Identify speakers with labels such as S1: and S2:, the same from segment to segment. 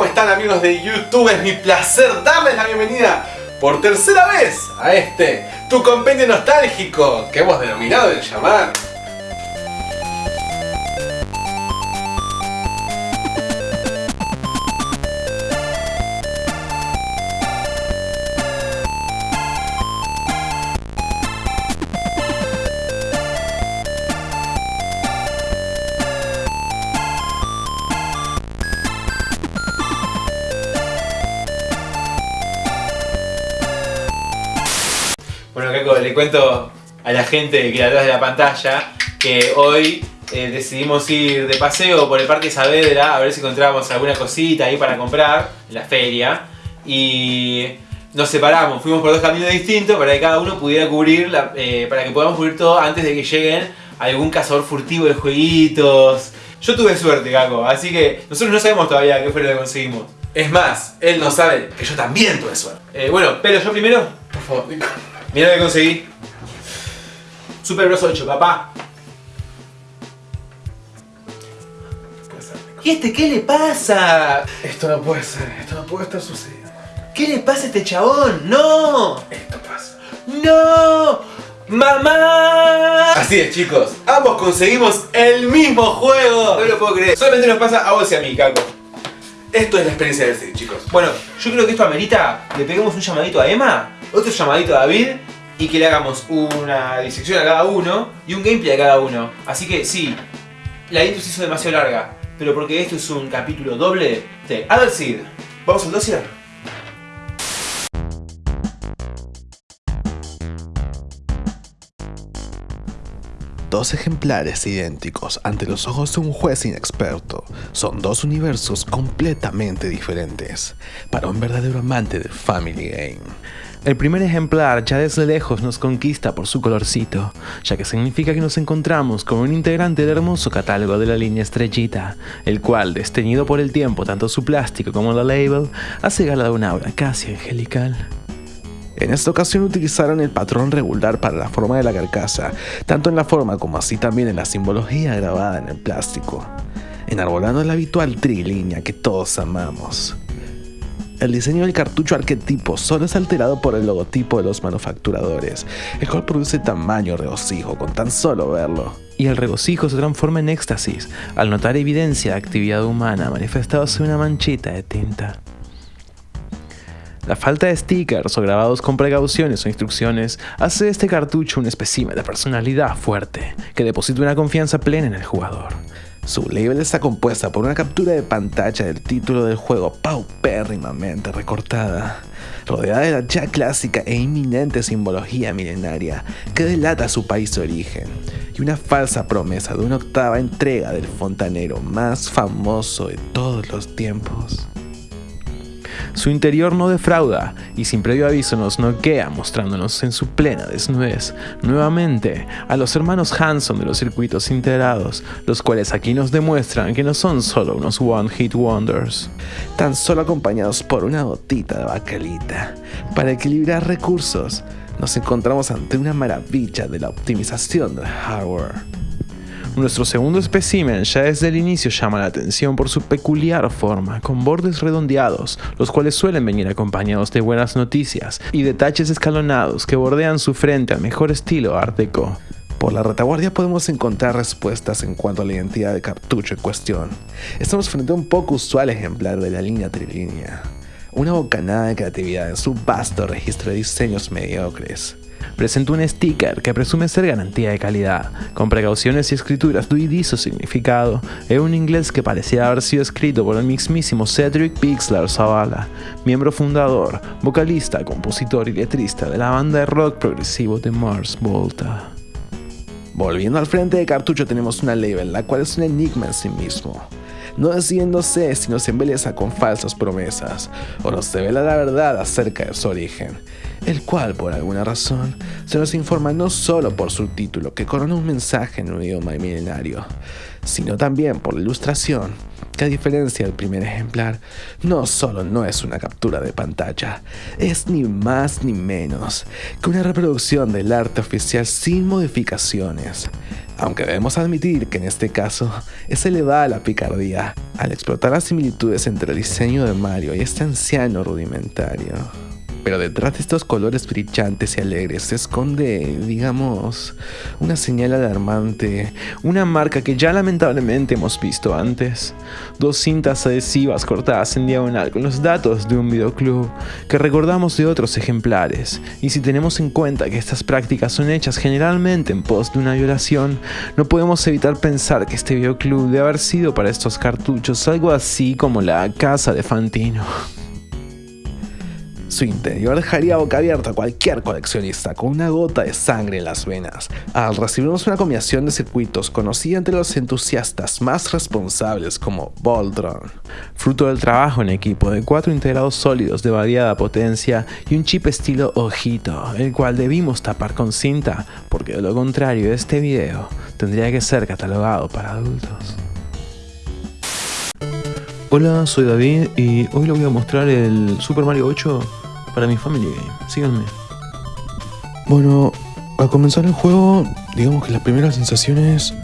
S1: ¿Cómo están amigos de YouTube? Es mi placer darles la bienvenida por tercera vez a este, tu compendio nostálgico, que hemos denominado el llamar
S2: Le cuento a la gente que está atrás de la pantalla que hoy eh, decidimos ir de paseo por el Parque Saavedra a ver si encontrábamos alguna cosita ahí para comprar en la feria. Y nos separamos, fuimos por dos caminos distintos para que cada uno pudiera cubrir, la- eh, para que podamos cubrir todo antes de que lleguen algún cazador furtivo de jueguitos. Yo tuve suerte, Caco, así que nosotros no sabemos todavía qué fue lo que conseguimos.
S1: Es más, él no sabe que yo también tuve suerte.
S2: Eh, bueno, pero yo primero,
S1: Por favor,
S2: Mira lo que conseguí. Super Bros 8, papá. ¿Y este qué le pasa?
S1: Esto no puede ser, esto no puede estar sucediendo.
S2: ¿Qué le pasa a este chabón? ¡No!
S1: Esto pasa.
S2: ¡No! ¡Mamá!
S1: Así es chicos, ambos conseguimos el mismo juego.
S2: No lo puedo creer. Solamente nos pasa a vos y a mí, Caco.
S1: Esto es la experiencia de este, chicos.
S2: Bueno, yo creo que esto amerita. Le peguemos un llamadito a Emma, otro llamadito a David y que le hagamos una disección a cada uno y un gameplay a cada uno. Así que sí, la intro se hizo demasiado larga, pero porque esto es un capítulo doble de. ¿Vamos al dossier?
S3: Dos ejemplares idénticos ante los ojos de un juez inexperto son dos universos completamente diferentes para un verdadero amante del Family Game. El primer ejemplar ya desde lejos nos conquista por su colorcito, ya que significa que nos encontramos con un integrante del hermoso catálogo de la línea estrellita, el cual, desteñido por el tiempo tanto su plástico como la label, hace gala de un aura casi angelical. En esta ocasión utilizaron el patrón regular para la forma de la carcasa, tanto en la forma como así también en la simbología grabada en el plástico, enarbolando la habitual trilínea que todos amamos. El diseño del cartucho arquetipo solo es alterado por el logotipo de los manufacturadores, el cual produce tamaño regocijo con tan solo verlo. Y el regocijo se transforma en éxtasis al notar evidencia de actividad humana manifestándose en una manchita de tinta. La falta de stickers o grabados con precauciones o instrucciones hace de este cartucho un espécimen de personalidad fuerte que deposita una confianza plena en el jugador. Su label está compuesta por una captura de pantalla del título del juego paupérrimamente recortada, rodeada de la ya clásica e inminente simbología milenaria que delata su país de origen, y una falsa promesa de una octava entrega del fontanero más famoso de todos los tiempos. Su interior no defrauda y sin previo aviso nos noquea mostrándonos en su plena desnudez nuevamente a los hermanos Hanson de los circuitos integrados, los cuales aquí nos demuestran que no son solo unos One Hit Wonders, tan solo acompañados por una gotita de bacalita. Para equilibrar recursos, nos encontramos ante una maravilla de la optimización del hardware. Nuestro segundo espécimen ya desde el inicio llama la atención por su peculiar forma, con bordes redondeados, los cuales suelen venir acompañados de buenas noticias y detalles escalonados que bordean su frente al mejor estilo Art Deco. Por la retaguardia podemos encontrar respuestas en cuanto a la identidad del cartucho en cuestión. Estamos frente a un poco usual ejemplar de la línea trilínea. Una bocanada de creatividad en su vasto registro de diseños mediocres presenta un sticker que presume ser garantía de calidad, con precauciones y escrituras duidizo significado, en un inglés que parecía haber sido escrito por el mismísimo Cedric Pixler Zavala, miembro fundador, vocalista, compositor y letrista de la banda de rock progresivo de Mars Volta. Volviendo al frente de cartucho tenemos una label, la cual es un enigma en sí mismo. No decidiéndose si nos embeleza con falsas promesas o nos revela la verdad acerca de su origen, el cual por alguna razón se nos informa no solo por su título que corona un mensaje en un idioma milenario, sino también por la ilustración que a diferencia del primer ejemplar, no solo no es una captura de pantalla, es ni más ni menos que una reproducción del arte oficial sin modificaciones. Aunque debemos admitir que en este caso es elevada la picardía al explotar las similitudes entre el diseño de Mario y este anciano rudimentario. Pero detrás de estos colores brillantes y alegres se esconde, digamos, una señal alarmante, una marca que ya lamentablemente hemos visto antes. Dos cintas adhesivas cortadas en diagonal con los datos de un videoclub que recordamos de otros ejemplares. Y si tenemos en cuenta que estas prácticas son hechas generalmente en pos de una violación, no podemos evitar pensar que este videoclub debe haber sido para estos cartuchos algo así como la casa de Fantino. Su interior dejaría boca abierta a cualquier coleccionista con una gota de sangre en las venas, al recibirnos una combinación de circuitos conocida entre los entusiastas más responsables como Voltron, fruto del trabajo en equipo de cuatro integrados sólidos de variada potencia y un chip estilo ojito, el cual debimos tapar con cinta, porque de lo contrario este video tendría que ser catalogado para adultos. Hola, soy David y hoy les voy a mostrar el Super Mario 8 para mi Family Game. Síganme. Bueno, al comenzar el juego, digamos que las primeras sensaciones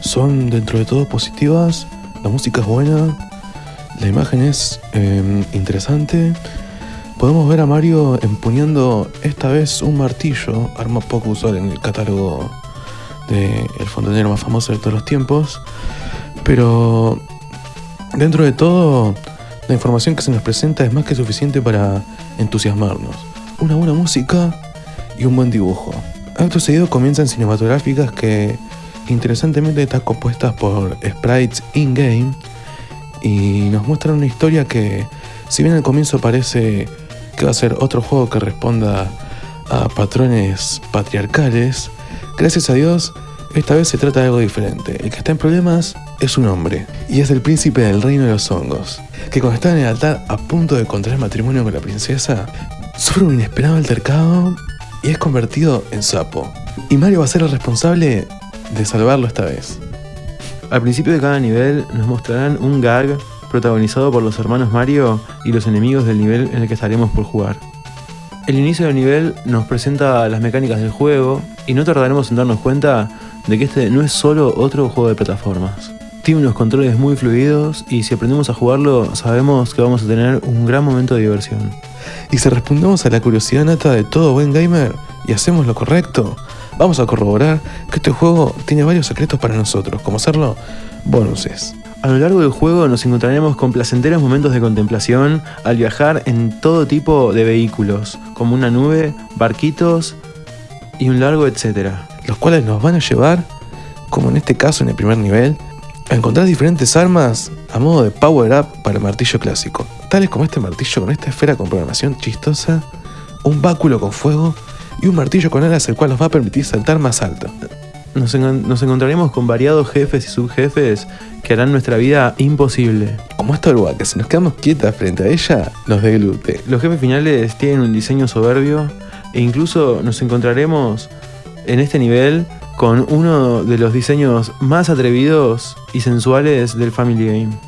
S3: son dentro de todo positivas. La música es buena, la imagen es eh, interesante. Podemos ver a Mario empuñando esta vez un martillo, arma poco usual en el catálogo del el fontanero más famoso de todos los tiempos. Pero dentro de todo, la información que se nos presenta es más que suficiente para entusiasmarnos. Una buena música y un buen dibujo. Acto seguido comienzan cinematográficas que interesantemente están compuestas por sprites in-game y nos muestran una historia que, si bien al comienzo parece que va a ser otro juego que responda a patrones patriarcales, gracias a Dios, esta vez se trata de algo diferente. El que está en problemas es un hombre, y es el príncipe del reino de los hongos, que cuando está en el altar a punto de contraer matrimonio con la princesa, sufre un inesperado altercado y es convertido en sapo. Y Mario va a ser el responsable de salvarlo esta vez. Al principio de cada nivel nos mostrarán un gag protagonizado por los hermanos Mario y los enemigos del nivel en el que estaremos por jugar. El inicio del nivel nos presenta las mecánicas del juego y no tardaremos en darnos cuenta de que este no es solo otro juego de plataformas. Tiene unos controles muy fluidos y si aprendemos a jugarlo sabemos que vamos a tener un gran momento de diversión. Y si respondemos a la curiosidad nata de todo buen gamer y hacemos lo correcto, vamos a corroborar que este juego tiene varios secretos para nosotros, como hacerlo bonuses. A lo largo del juego nos encontraremos con placenteros momentos de contemplación al viajar en todo tipo de vehículos, como una nube, barquitos y un largo etcétera, los cuales nos van a llevar, como en este caso en el primer nivel, a encontrar diferentes armas a modo de power up para el martillo clásico, tales como este martillo con esta esfera con programación chistosa, un báculo con fuego y un martillo con alas el cual nos va a permitir saltar más alto. Nos, en- nos encontraremos con variados jefes y subjefes que harán nuestra vida imposible. Como esta oruga que si nos quedamos quietas frente a ella, nos deglute. Los jefes finales tienen un diseño soberbio e incluso nos encontraremos en este nivel con uno de los diseños más atrevidos y sensuales del Family Game.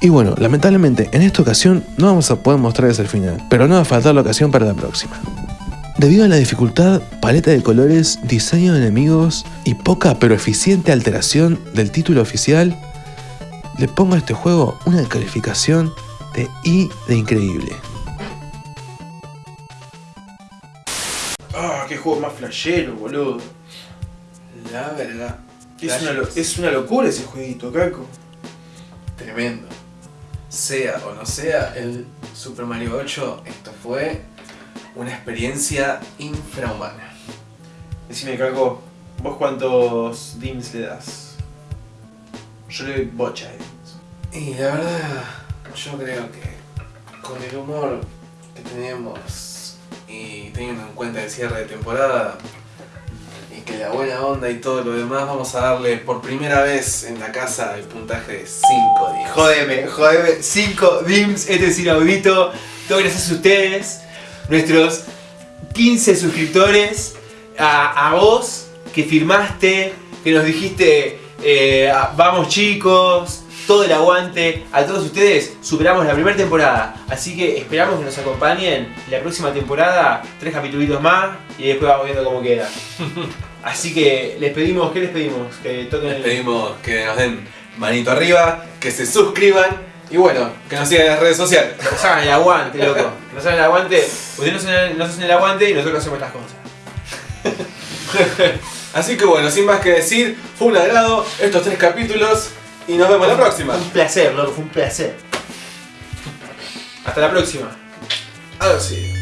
S3: Y bueno, lamentablemente en esta ocasión no vamos a poder mostrarles el final, pero no va a faltar la ocasión para la próxima. Debido a la dificultad, paleta de colores, diseño de enemigos y poca pero eficiente alteración del título oficial, le pongo a este juego una calificación de I de increíble.
S2: Juego más flashero, boludo.
S1: La verdad.
S2: Es una, es una locura ese jueguito, Caco.
S1: Tremendo. Sea o no sea el Super Mario 8, esto fue una experiencia infrahumana.
S2: Decime, Caco, ¿vos cuántos dims le das? Yo le doy bocha dims.
S1: Y la verdad, yo creo que con el humor que tenemos teniendo en cuenta el cierre de temporada y que la buena onda y todo lo demás, vamos a darle por primera vez en la casa el puntaje de 5 días.
S2: Jodeme, jodeme. 5 dims, este es inaudito. Todo gracias a ustedes, nuestros 15 suscriptores, a, a vos que firmaste, que nos dijiste, eh, vamos chicos, todo el aguante a todos ustedes. Superamos la primera temporada, así que esperamos que nos acompañen en la próxima temporada, tres capítulos más y después vamos viendo cómo queda. Así que les pedimos, ¿qué les pedimos? Que toquen
S3: Les
S2: el...
S3: pedimos que nos den manito arriba, que se suscriban y bueno, que nos sigan en las redes sociales.
S2: Que nos hagan el aguante, loco. Que nos hagan el aguante. Ustedes nos hacen, nos hacen el aguante y nosotros hacemos estas cosas.
S3: Así que bueno, sin más que decir, fue un agrado estos tres capítulos y nos vemos la próxima.
S2: Un placer, loco, fue un placer. Hasta la próxima.
S3: Sí.